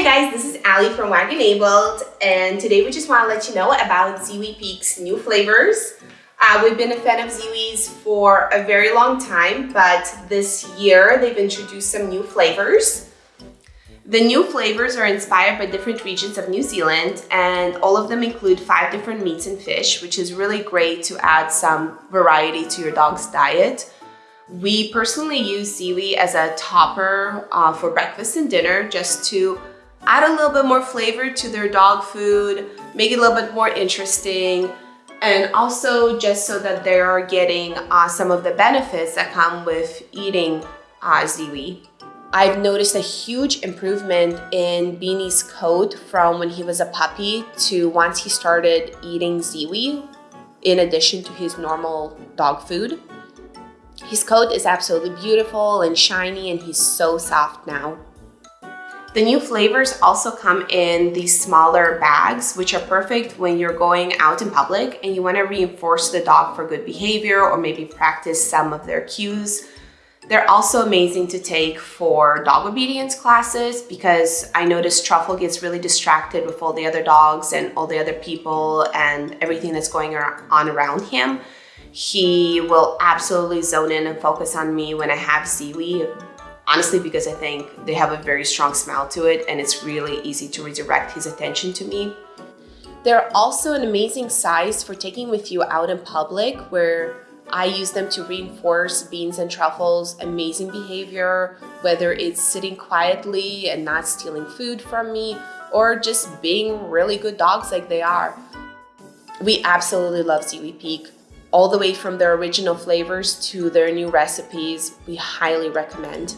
Hi guys, this is Ali from Wag Enabled and today we just want to let you know about Ziwi Peak's new flavors. Uh, we've been a fan of Ziwi's for a very long time, but this year they've introduced some new flavors. The new flavors are inspired by different regions of New Zealand and all of them include five different meats and fish, which is really great to add some variety to your dog's diet. We personally use Ziwi as a topper uh, for breakfast and dinner just to add a little bit more flavor to their dog food, make it a little bit more interesting, and also just so that they are getting uh, some of the benefits that come with eating uh, Ziwi. I've noticed a huge improvement in Beanie's coat from when he was a puppy to once he started eating Ziwi in addition to his normal dog food. His coat is absolutely beautiful and shiny and he's so soft now. The new flavors also come in these smaller bags, which are perfect when you're going out in public and you want to reinforce the dog for good behavior or maybe practice some of their cues. They're also amazing to take for dog obedience classes because I noticed Truffle gets really distracted with all the other dogs and all the other people and everything that's going on around him. He will absolutely zone in and focus on me when I have Ziwi honestly because I think they have a very strong smell to it and it's really easy to redirect his attention to me. They're also an amazing size for taking with you out in public where I use them to reinforce Beans and Truffle's amazing behavior, whether it's sitting quietly and not stealing food from me or just being really good dogs like they are. We absolutely love Ziwi Peak all the way from their original flavors to their new recipes. We highly recommend.